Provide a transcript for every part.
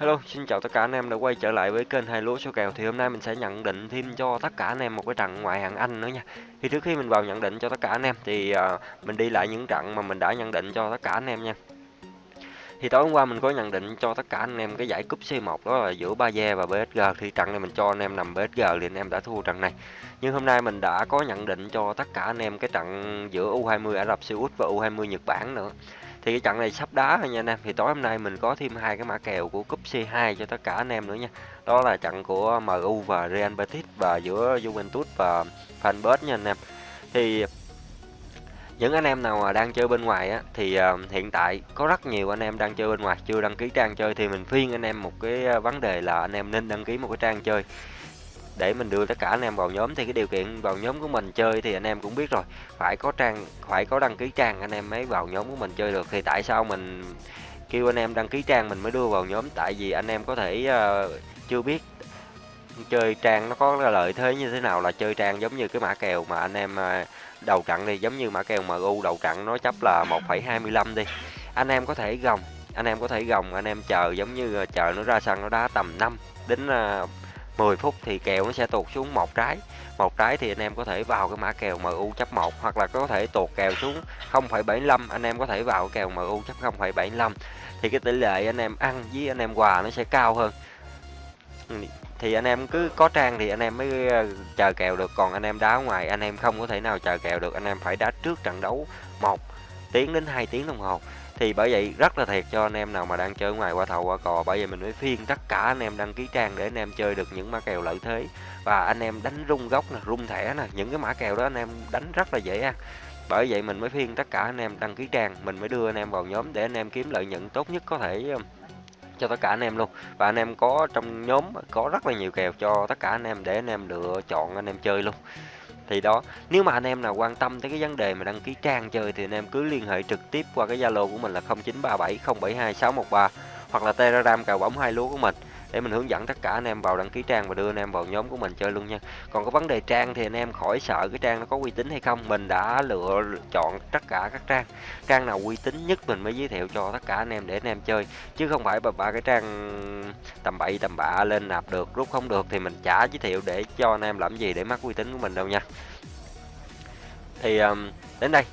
Hello, xin chào tất cả anh em đã quay trở lại với kênh hai lúa số kèo thì hôm nay mình sẽ nhận định thêm cho tất cả anh em một cái trận ngoại hạng Anh nữa nha. Thì trước khi mình vào nhận định cho tất cả anh em thì uh, mình đi lại những trận mà mình đã nhận định cho tất cả anh em nha. Thì tối hôm qua mình có nhận định cho tất cả anh em cái giải cúp C1 đó là giữa Baze và BSG thì trận này mình cho anh em nằm BSG thì anh em đã thua trận này. Nhưng hôm nay mình đã có nhận định cho tất cả anh em cái trận giữa U20 Ả Rập Xê Út và U20 Nhật Bản nữa thì cái trận này sắp đá rồi nha anh em. Thì tối hôm nay mình có thêm hai cái mã kèo của cúp C2 cho tất cả anh em nữa nha. Đó là trận của MU và Real Betis và giữa Juventus và Fanbet nha anh em. Thì những anh em nào mà đang chơi bên ngoài á thì uh, hiện tại có rất nhiều anh em đang chơi bên ngoài. Chưa đăng ký trang chơi thì mình khuyên anh em một cái à, vấn đề là anh em nên đăng ký một cái trang chơi để mình đưa tất cả anh em vào nhóm thì cái điều kiện vào nhóm của mình chơi thì anh em cũng biết rồi. Phải có trang phải có đăng ký trang anh em mới vào nhóm của mình chơi được. Thì tại sao mình kêu anh em đăng ký trang mình mới đưa vào nhóm? Tại vì anh em có thể uh, chưa biết chơi trang nó có lợi thế như thế nào là chơi trang giống như cái mã kèo mà anh em ờ, đầu trận đi. Giống như mã kèo MU đầu trận nó chấp là 1,25 đi. Anh em có thể gồng anh em có thể gồng anh em chờ giống như ờ, chờ nó ra sân nó đá tầm 5 đến uh, 10 phút thì kèo nó sẽ tụt xuống một trái. Một trái thì anh em có thể vào cái mã kèo MU chấp 1 hoặc là có thể tụt kèo xuống 0,75 anh em có thể vào kèo MU chấp 0,75 thì cái tỷ lệ anh em ăn với anh em quà nó sẽ cao hơn. Ừ, thì anh em cứ có trang thì anh em mới ờ, chờ kèo được còn anh em đá ngoài anh em không có thể nào chờ kèo được anh em phải đá trước trận đấu một tiếng đến 2 tiếng đồng hồ thì bởi vậy rất là thiệt cho anh em nào mà đang chơi ngoài qua thầu qua cò bởi vậy mình mới phiên tất cả anh em đăng ký trang để anh em chơi được những mã kèo lợi thế và anh em đánh rung gốc nè rung thẻ nè những cái mã kèo đó anh em đánh rất là dễ ăn bởi vậy mình mới phiên tất cả anh em đăng ký trang mình mới đưa anh em vào nhóm để anh em kiếm lợi nhuận tốt nhất có thể cho tất cả anh em luôn và anh em có trong nhóm có rất là nhiều kèo cho tất cả anh em để anh em lựa chọn anh em chơi luôn thì đó, nếu mà anh em nào quan tâm tới cái vấn đề mà đăng ký trang chơi thì anh em cứ liên hệ trực tiếp qua cái zalo của mình là 0937072613 hoặc là telegram cào bóng hai lúa của mình để mình hướng dẫn tất cả anh em vào đăng ký trang và đưa anh em vào nhóm của mình chơi luôn nha. Còn có vấn đề trang thì anh em khỏi sợ cái trang nó có uy tín hay không. Mình đã lựa chọn tất cả các trang. Trang nào uy tín nhất mình mới giới thiệu cho tất cả anh em để anh em chơi. Chứ không phải ba ba cái trang tầm bậy tầm bạ lên nạp được rút không được thì mình chả giới thiệu để cho anh em làm gì để mắc uy tín của mình đâu nha. Thì um, đến đây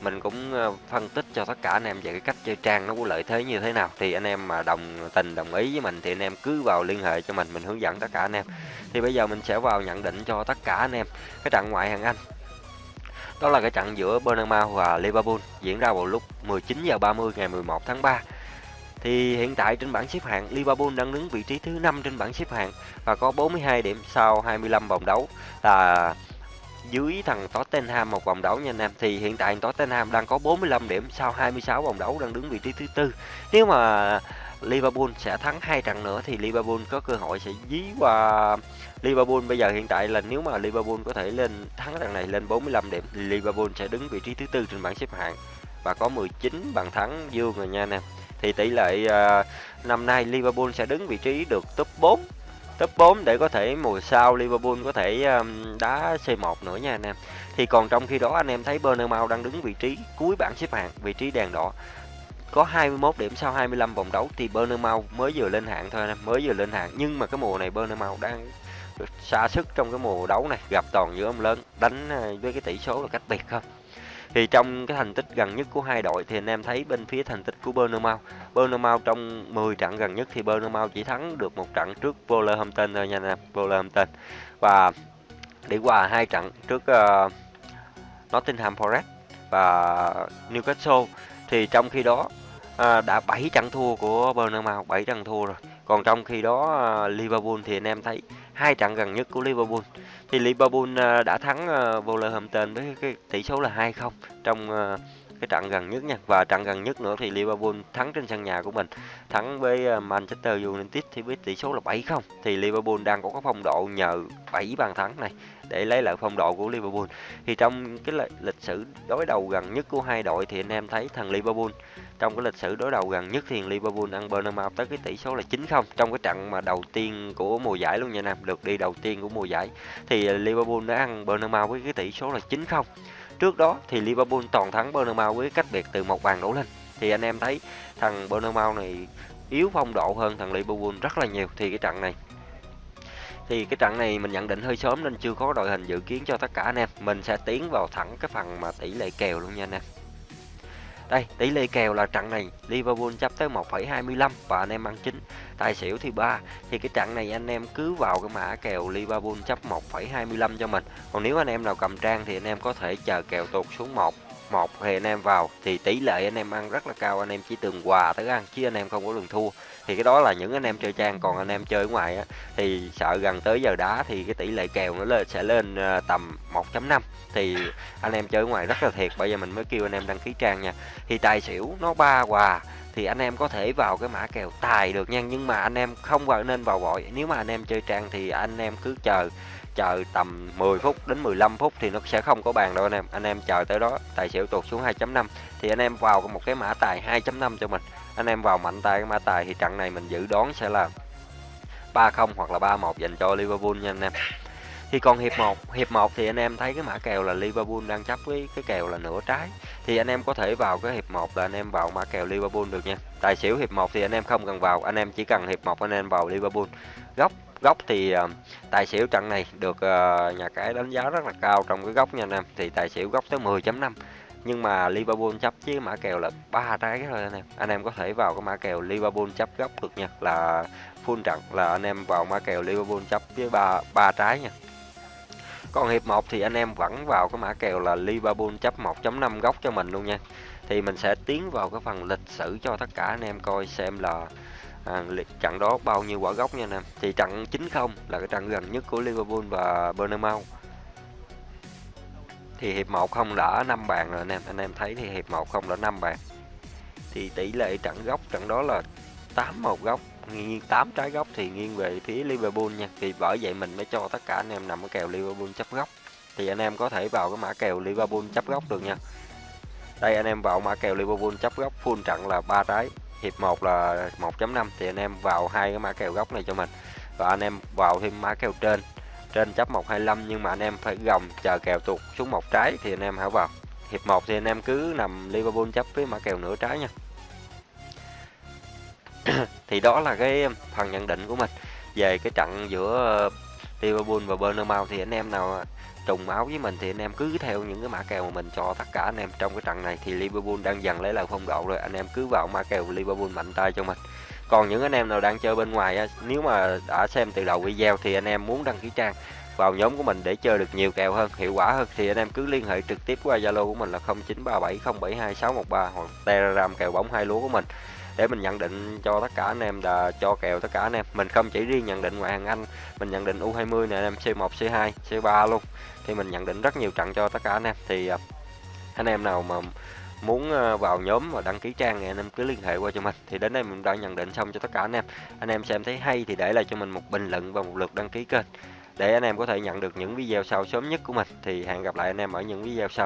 mình cũng ờ, phân tích cho tất cả anh em về cái cách chơi trang nó có lợi thế như thế nào. Thì anh em mà đồng tình, đồng ý với mình thì anh em cứ vào liên hệ cho mình mình hướng dẫn tất cả anh em. Thì bây giờ mình sẽ vào nhận định cho tất cả anh em. Cái trận ngoại hạng Anh, đó là cái trận giữa Bournemouth và Liverpool, diễn ra vào lúc 19 giờ 30 ngày 11 tháng 3 thì hiện tại trên bảng xếp hạng, Liverpool đang đứng vị trí thứ 5 trên bảng xếp hạng và có 42 điểm sau 25 vòng đấu là dưới thằng Tottenham một vòng đấu nha anh em thì hiện tại Tottenham đang có 45 điểm sau 26 vòng đấu đang đứng vị trí thứ tư. Nếu mà Liverpool sẽ thắng hai trận nữa thì Liverpool có cơ hội sẽ dí qua Liverpool. Bây giờ hiện tại là nếu mà Liverpool có thể lên thắng trận này lên 45 điểm thì Liverpool sẽ đứng vị trí thứ tư trên bảng xếp hạng và có 19 bàn thắng dương rồi nha anh em. Thì tỷ lệ uh, năm nay Liverpool sẽ đứng vị trí được top 4 top 4 để có thể mùa sau Liverpool có thể um, đá C1 nữa nha anh em. Thì còn trong khi đó anh em thấy Bournemouth đang đứng vị trí cuối bảng xếp hạng, vị trí đèn đỏ. Có 21 điểm sau 25 vòng đấu thì Bournemouth mới vừa lên hạng thôi anh em, mới vừa lên hạng nhưng mà cái mùa này Bournemouth đang xa sức trong cái mùa đấu này, gặp toàn giữa ông lớn, đánh uh, với cái tỷ số là cách biệt không. Thì trong cái thành tích gần nhất của hai đội thì anh em thấy bên phía thành tích của Bournemouth. Bournemouth trong 10 trận gần nhất thì Bournemouth chỉ thắng được một trận trước Wolverhampton thôi nha anh em, Wolverhampton. Và đi qua hai trận trước uh, Nottingham Forest và Newcastle thì trong khi đó uh, đã 7 trận thua của Bournemouth, 7 trận thua rồi. Còn trong khi đó uh, Liverpool thì anh em thấy hai trận gần nhất của Liverpool thì Liverpool à, đã thắng à, Wolverhampton với cái tỷ số là 2-0 trong à, cái trận gần nhất nha. Và trận gần nhất nữa thì Liverpool thắng trên sân nhà của mình. Thắng với ờ, Manchester United thì với tỷ số là 7-0 thì Liverpool đang có cái phong độ nhờ 7 bàn thắng này để lấy lại phong độ của Liverpool. Thì trong cái lịch sử đối đầu gần nhất của hai đội thì anh em thấy thằng Liverpool, trong cái lịch sử đối đầu gần nhất thì Liverpool ăn Bournemouth tới cái tỷ số là 9-0 trong cái trận mà đầu tiên của mùa giải luôn nha Nam, được đi đầu tiên của mùa giải. Thì Liverpool đã ăn Bournemouth với cái tỷ số là 9-0 trước đó thì Liverpool toàn thắng Bournemouth với cách biệt từ một bàn đổ lên. Thì anh em thấy thằng Bournemouth này yếu phong độ hơn thằng Liverpool rất là nhiều. Thì cái trận này, thì cái trận này mình nhận định hơi sớm nên chưa có đội hình dự kiến cho tất cả anh em. Mình sẽ tiến vào thẳng cái phần mà tỷ lệ kèo luôn nha anh em đây tỷ lệ kèo là trận này Liverpool chấp tới 1,25 và anh em ăn chính tài xỉu thì 3 thì cái trận này anh em cứ vào cái mã kèo Liverpool chấp 1,25 cho mình. Còn nếu anh em nào cầm trang thì anh em có thể chờ kèo tụt xuống 1 một thì anh em vào thì tỷ lệ anh em ăn rất là cao anh em chỉ từng quà tới ăn chứ anh em không có đường thua thì cái đó là những anh em chơi trang còn anh em chơi ở ngoài á, thì sợ gần tới giờ đá thì cái tỷ lệ kèo nó lên sẽ lên tầm 1.5 thì anh em chơi ở ngoài rất là thiệt bây giờ mình mới kêu anh em đăng ký trang nha thì tài xỉu nó ba quà thì anh em có thể vào cái mã kèo tài được nha nhưng mà anh em không vào nên vào vội nếu mà anh em chơi trang thì anh em cứ chờ chờ tầm 10 phút đến 15 phút thì nó sẽ không có bàn đâu anh em. Anh em chờ tới đó, tài xỉu tụt xuống 2.5 thì anh em vào một cái mã tài 2.5 cho mình. Anh em vào mạnh tay cái mã tài thì trận này mình dự đoán sẽ là 3-0 hoặc là 3-1 dành cho Liverpool nha anh em thì còn hiệp 1 hiệp 1 thì anh em thấy cái mã kèo là Liverpool đang chấp với cái kèo là nửa trái. Thì anh em có thể vào cái hiệp 1 là anh em vào mã kèo Liverpool được nha. Tài xỉu hiệp 1 thì anh em không cần vào anh em chỉ cần hiệp 1 anh em vào Liverpool. Góc góc thì uh, tài xỉu trận này được uh, nhà cái đánh giá rất là cao trong cái góc nha anh em. Thì tài xỉu góc tới 10.5 nhưng mà Liverpool chấp với mã kèo là ba trái thôi anh em. Anh em có thể vào cái mã kèo Liverpool chấp góc được nha. Là full trận là anh em vào mã kèo Liverpool chấp với ba ba trái nha còn hiệp 1 thì anh em vẫn vào cái mã kèo là Liverpool chấp 1.5 góc cho mình luôn nha. Thì mình sẽ tiến vào cái phần lịch sử cho tất cả anh em coi xem là à, trận đó bao nhiêu quả góc nha anh em. Thì trận 9-0 là cái trận gần nhất của Liverpool và Bournemouth thì hiệp 1 không đã 5 bàn rồi anh em. Anh em thấy thì hiệp 1 không đã 5 bàn. Thì tỷ lệ trận góc trận đó là 8 một góc nghiêng 8 trái góc thì nghiêng về phía Liverpool nha. Thì bởi vậy mình mới cho tất cả anh em nằm ở kèo Liverpool chấp góc. Thì anh em có thể vào cái mã kèo Liverpool chấp góc được nha. Đây, anh em vào mã kèo Liverpool chấp góc, full trận là ba trái. Hiệp 1 là 1.5 thì anh em vào hai cái mã kèo góc này cho mình. Và anh em vào thêm mã kèo trên. Trên chấp 125 nhưng mà anh em phải gồng chờ kèo tụt xuống một trái thì anh em hãy vào. Hiệp 1 thì anh em cứ nằm Liverpool chấp với mã kèo nửa trái nha thì đó là cái phần nhận định của mình. Về cái trận giữa ờ, Liverpool và Bournemouth thì anh em nào trùng máu với mình thì anh em cứ theo những cái mã kèo mà mình cho tất cả anh em trong cái trận này. Thì Liverpool đang dần lấy lại phong độ rồi, anh em cứ vào mã kèo Liverpool mạnh tay cho mình. Còn những anh em nào đang chơi bên ngoài nếu mà đã xem từ đầu video thì anh em muốn đăng ký trang vào nhóm của mình để chơi được nhiều kèo hơn, hiệu quả hơn, thì anh em cứ liên hệ trực tiếp qua Zalo của mình là 0937072613 hoặc Telegram kèo bóng hai lúa của mình để mình nhận định cho tất cả anh em là cho kèo tất cả anh em. Mình không chỉ riêng nhận định ngoại hạng Anh, mình nhận định U20 này anh em C1 C2 C3 luôn. Thì mình nhận định rất nhiều trận cho tất cả anh em. Thì à, anh em nào mà muốn à, vào nhóm và đăng ký trang thì anh em cứ liên hệ qua cho mình. Thì đến đây mình đã nhận định xong cho tất cả anh em. Anh em xem thấy hay thì để lại cho mình một bình luận và một lượt đăng ký kênh. Để anh em có thể nhận được những video sau sớm nhất của mình. Thì hẹn gặp lại anh em ở những video sau.